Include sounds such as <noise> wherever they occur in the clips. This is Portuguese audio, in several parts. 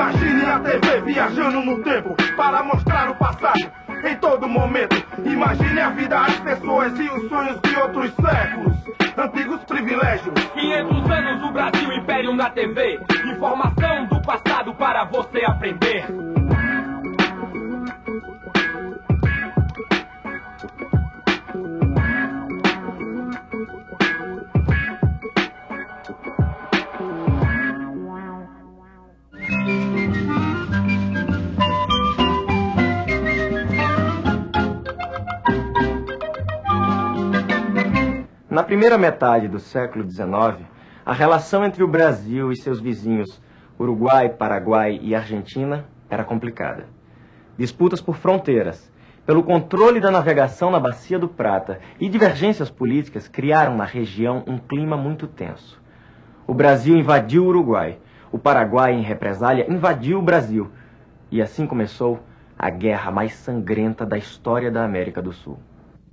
Imagine a TV viajando no tempo para mostrar o passado em todo momento. Imagine a vida, as pessoas e os sonhos de outros séculos. Antigos privilégios. 500 anos do Brasil, Império na TV. Informação do passado para você aprender. Na primeira metade do século XIX, a relação entre o Brasil e seus vizinhos, Uruguai, Paraguai e Argentina, era complicada. Disputas por fronteiras, pelo controle da navegação na Bacia do Prata e divergências políticas criaram na região um clima muito tenso. O Brasil invadiu o Uruguai, o Paraguai, em represália, invadiu o Brasil. E assim começou a guerra mais sangrenta da história da América do Sul.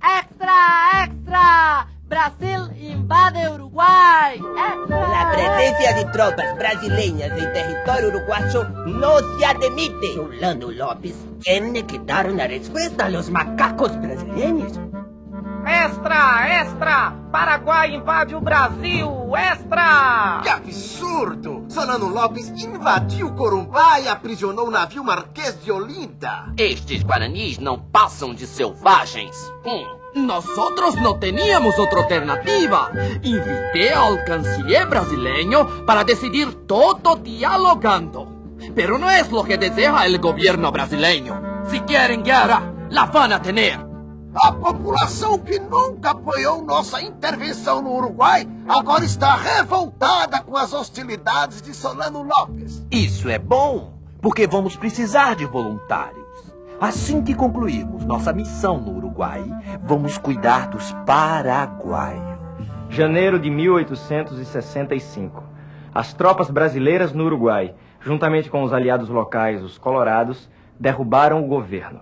Extra, extra! Brasil invade Uruguay. La presencia de tropas brasileñas en territorio uruguayo no se admite. Solano López tiene que dar una respuesta a los macacos brasileños. Extra, extra! Paraguai invade o Brasil! Extra! Que absurdo! Solano Lopes invadiu Corumbá e aprisionou o navio Marquês de Olinda. Estes guaranis não passam de selvagens. Hum. Nosotros no teníamos otra alternativa. Invité al canciller brasileño para decidir todo dialogando. Pero no es lo que desea el gobierno brasileño. Si quieren guerra, la van a tener. A população que nunca apoiou nossa intervenção no Uruguai agora está revoltada com as hostilidades de Solano Lopes. Isso é bom, porque vamos precisar de voluntários. Assim que concluirmos nossa missão no Uruguai, vamos cuidar dos paraguaios. Janeiro de 1865. As tropas brasileiras no Uruguai, juntamente com os aliados locais, os colorados, derrubaram o governo.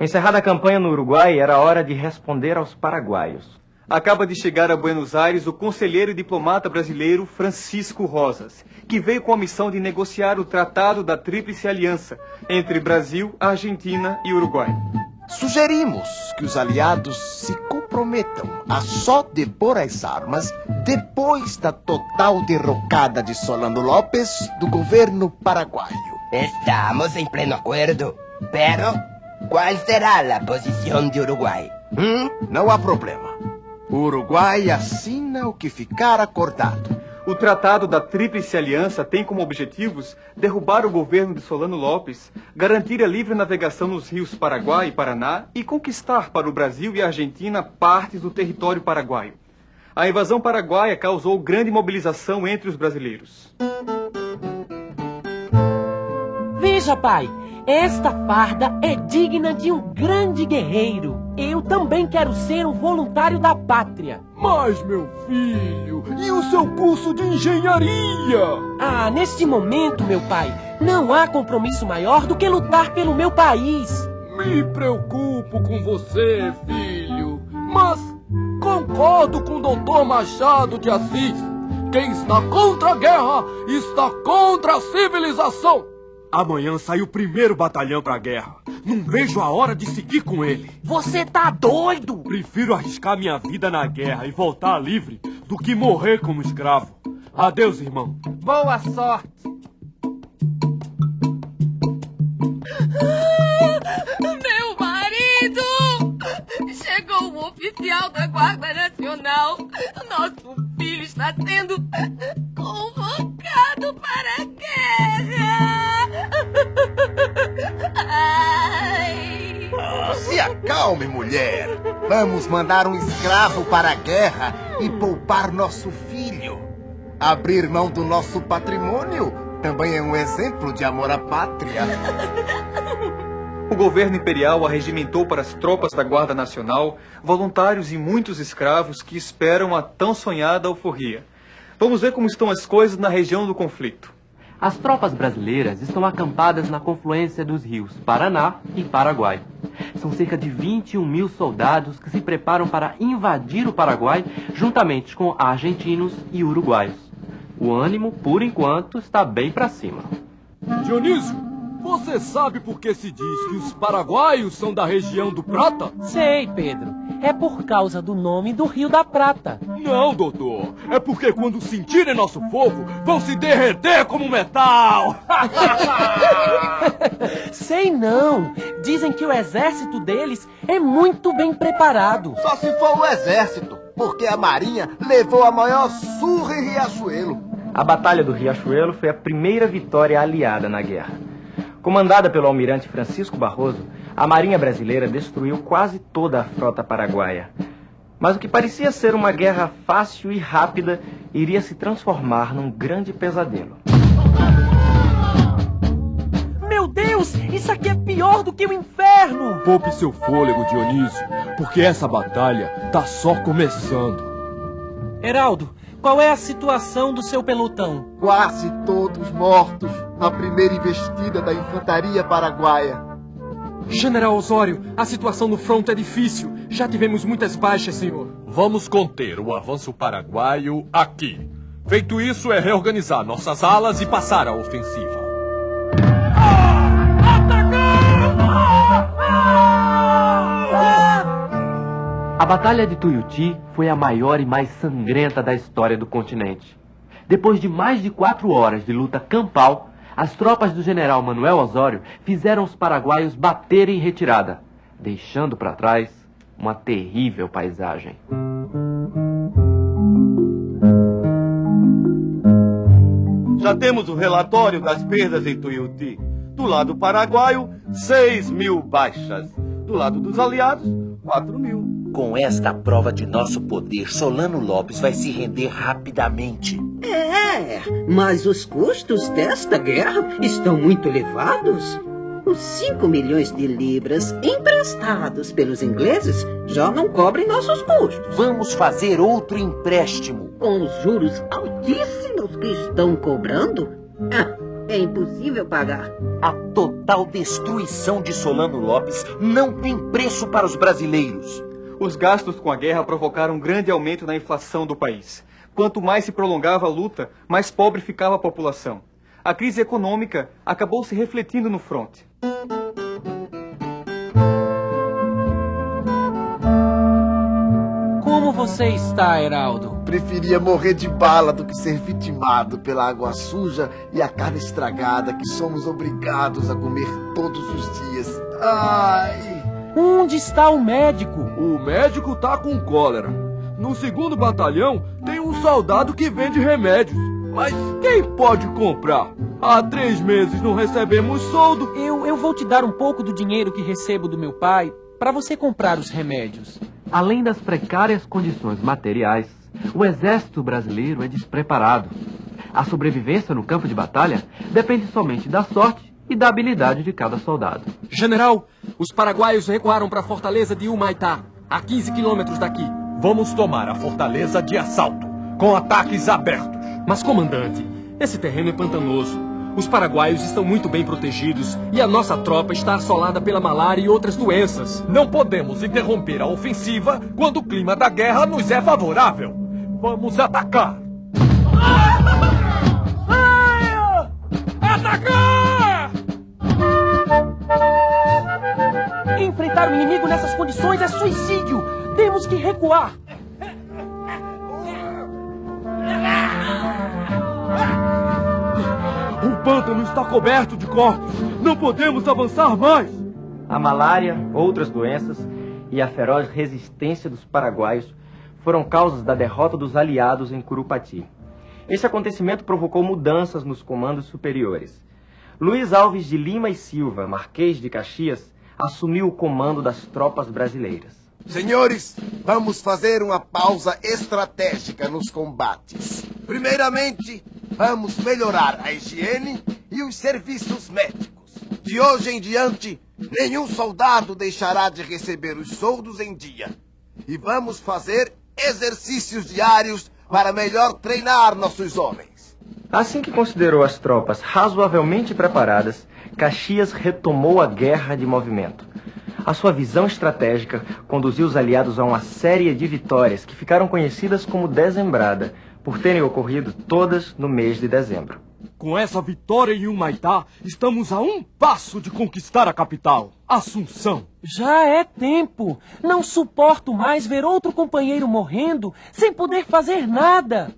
Encerrada a campanha no Uruguai, era hora de responder aos paraguaios. Acaba de chegar a Buenos Aires o conselheiro e diplomata brasileiro Francisco Rosas, que veio com a missão de negociar o Tratado da Tríplice Aliança entre Brasil, Argentina e Uruguai. Sugerimos que os aliados se comprometam a só depor as armas depois da total derrocada de Solano López do governo paraguaio. Estamos em pleno acordo, pero qual será a posição de Uruguai? Hum? Não há problema. O Uruguai assina o que ficar acordado. O Tratado da Tríplice Aliança tem como objetivos derrubar o governo de Solano Lopes, garantir a livre navegação nos rios Paraguai e Paraná e conquistar para o Brasil e a Argentina partes do território paraguaio. A invasão paraguaia causou grande mobilização entre os brasileiros. Veja, pai, esta farda é digna de um grande guerreiro. Eu também quero ser um voluntário da pátria. Mas, meu filho, e o seu curso de engenharia? Ah, neste momento, meu pai, não há compromisso maior do que lutar pelo meu país. Me preocupo com você, filho. Mas concordo com o doutor Machado de Assis. Quem está contra a guerra está contra a civilização. Amanhã sai o primeiro batalhão pra guerra. Não vejo a hora de seguir com ele. Você tá doido? Prefiro arriscar minha vida na guerra e voltar livre do que morrer como escravo. Adeus, irmão. Boa sorte. Meu marido! Chegou um oficial da Guarda Nacional. Nosso filho está sendo acalme, mulher. Vamos mandar um escravo para a guerra e poupar nosso filho. Abrir mão do nosso patrimônio também é um exemplo de amor à pátria. O governo imperial arregimentou para as tropas da Guarda Nacional voluntários e muitos escravos que esperam a tão sonhada alforria. Vamos ver como estão as coisas na região do conflito. As tropas brasileiras estão acampadas na confluência dos rios Paraná e Paraguai. São cerca de 21 mil soldados que se preparam para invadir o Paraguai juntamente com argentinos e uruguaios. O ânimo, por enquanto, está bem para cima. Dionísio, você sabe por que se diz que os paraguaios são da região do Prata? Sei, Pedro. É por causa do nome do Rio da Prata. Não, doutor. É porque quando sentirem nosso fogo, vão se derreter como metal. <laughs> Sei não. Dizem que o exército deles é muito bem preparado. Só se for o exército, porque a marinha levou a maior surra em Riachuelo. A Batalha do Riachuelo foi a primeira vitória aliada na guerra. Comandada pelo almirante Francisco Barroso, a Marinha Brasileira destruiu quase toda a frota paraguaia. Mas o que parecia ser uma guerra fácil e rápida iria se transformar num grande pesadelo. Meu Deus, isso aqui é pior do que o inferno! Poupe seu fôlego, Dionísio, porque essa batalha tá só começando. Heraldo, qual é a situação do seu pelotão? Quase todos mortos na primeira investida da infantaria paraguaia. General Osório, a situação no front é difícil. Já tivemos muitas baixas, senhor. Vamos conter o avanço paraguaio aqui. Feito isso, é reorganizar nossas alas e passar a ofensiva. A Batalha de Tuiuti foi a maior e mais sangrenta da história do continente. Depois de mais de quatro horas de luta campal, as tropas do general Manuel Osório fizeram os paraguaios baterem em retirada, deixando para trás uma terrível paisagem. Já temos o relatório das perdas em Tuiuti. Do lado paraguaio, 6 mil baixas. Do lado dos aliados, 4 mil. Com esta prova de nosso poder, Solano Lopes vai se render rapidamente. É, mas os custos desta guerra estão muito elevados. Os 5 milhões de libras emprestados pelos ingleses já não cobrem nossos custos. Vamos fazer outro empréstimo. Com os juros altíssimos que estão cobrando, ah, é impossível pagar. A total destruição de Solano Lopes não tem preço para os brasileiros. Os gastos com a guerra provocaram um grande aumento na inflação do país. Quanto mais se prolongava a luta, mais pobre ficava a população. A crise econômica acabou se refletindo no fronte. Como você está, Heraldo? Preferia morrer de bala do que ser vitimado pela água suja e a carne estragada que somos obrigados a comer todos os dias. Ai! Onde está o médico? O médico tá com cólera. No segundo batalhão tem um soldado que vende remédios. Mas quem pode comprar? Há três meses não recebemos soldo. Eu, eu vou te dar um pouco do dinheiro que recebo do meu pai para você comprar os remédios. Além das precárias condições materiais, o exército brasileiro é despreparado. A sobrevivência no campo de batalha depende somente da sorte e da habilidade de cada soldado. General, os paraguaios recuaram para a fortaleza de Humaitá, a 15 quilômetros daqui. Vamos tomar a fortaleza de assalto, com ataques abertos. Mas, comandante, esse terreno é pantanoso. Os paraguaios estão muito bem protegidos e a nossa tropa está assolada pela malária e outras doenças. Não podemos interromper a ofensiva quando o clima da guerra nos é favorável. Vamos atacar! Atacar! Nessas condições é suicídio! Temos que recuar! O pântano está coberto de corpos. Não podemos avançar mais. A malária, outras doenças e a feroz resistência dos paraguaios foram causas da derrota dos aliados em Curupati. Esse acontecimento provocou mudanças nos comandos superiores. Luiz Alves de Lima e Silva, Marquês de Caxias, assumiu o comando das tropas brasileiras. Senhores, vamos fazer uma pausa estratégica nos combates. Primeiramente, vamos melhorar a higiene e os serviços médicos. De hoje em diante, nenhum soldado deixará de receber os soldos em dia. E vamos fazer exercícios diários para melhor treinar nossos homens. Assim que considerou as tropas razoavelmente preparadas, Caxias retomou a guerra de movimento. A sua visão estratégica conduziu os aliados a uma série de vitórias que ficaram conhecidas como Dezembrada, por terem ocorrido todas no mês de dezembro. Com essa vitória em Humaitá, estamos a um passo de conquistar a capital, Assunção. Já é tempo. Não suporto mais ver outro companheiro morrendo sem poder fazer nada.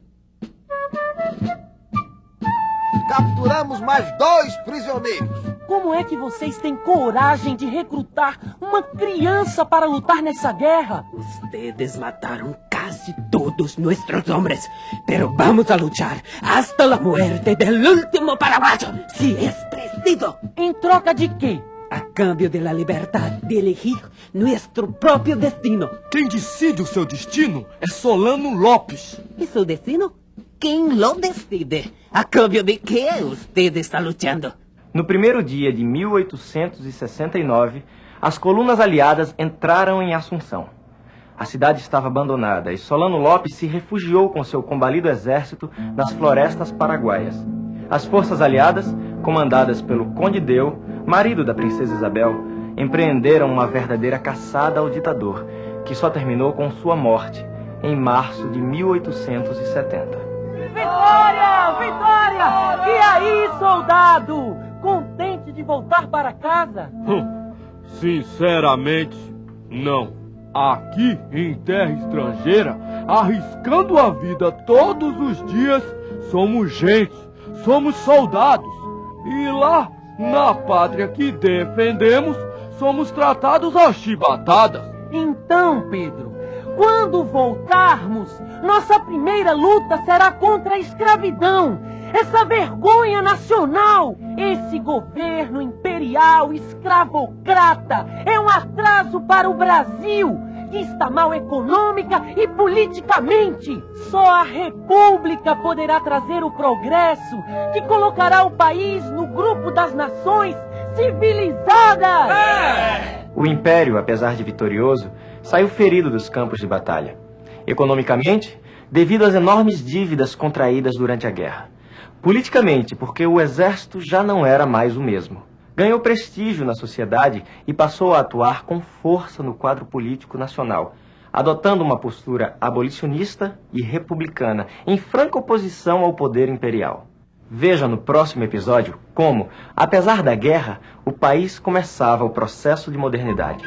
Capturamos mais dois prisioneiros. Como é que vocês têm coragem de recrutar uma criança para lutar nessa guerra? Ustedes mataron casi todos nuestros hombres, pero vamos a luchar hasta la muerte del último paraguayo, si es preciso. Em troca de quê? A cambio de la libertad de elegir nuestro propio destino. Quem decide o seu destino é Solano Lopes. ¿Y su destino? ¿Quién lo decide? ¿A cambio de qué usted está luchando? No primeiro dia de 1869, as colunas aliadas entraram em Assunção. A cidade estava abandonada e Solano Lopes se refugiou com seu combalido exército nas florestas paraguaias. As forças aliadas, comandadas pelo Conde Deu, marido da princesa Isabel, empreenderam uma verdadeira caçada ao ditador, que só terminou com sua morte em março de 1870. Vitória! Vitória! E aí, soldado? Contente de voltar para casa? Hum, sinceramente, não. Aqui em terra estrangeira, arriscando a vida todos os dias, somos gente, somos soldados. E lá, na pátria que defendemos, somos tratados a chibatadas. Então, Pedro, quando voltarmos, nossa primeira luta será contra a escravidão. Essa vergonha nacional, esse governo imperial escravocrata é um atraso para o Brasil, que está mal econômica e politicamente. Só a República poderá trazer o progresso que colocará o país no grupo das nações civilizadas. O Império, apesar de vitorioso, saiu ferido dos campos de batalha. Economicamente, devido às enormes dívidas contraídas durante a guerra. Politicamente, porque o exército já não era mais o mesmo. Ganhou prestígio na sociedade e passou a atuar com força no quadro político nacional, adotando uma postura abolicionista e republicana, em franca oposição ao poder imperial. Veja no próximo episódio como, apesar da guerra, o país começava o processo de modernidade.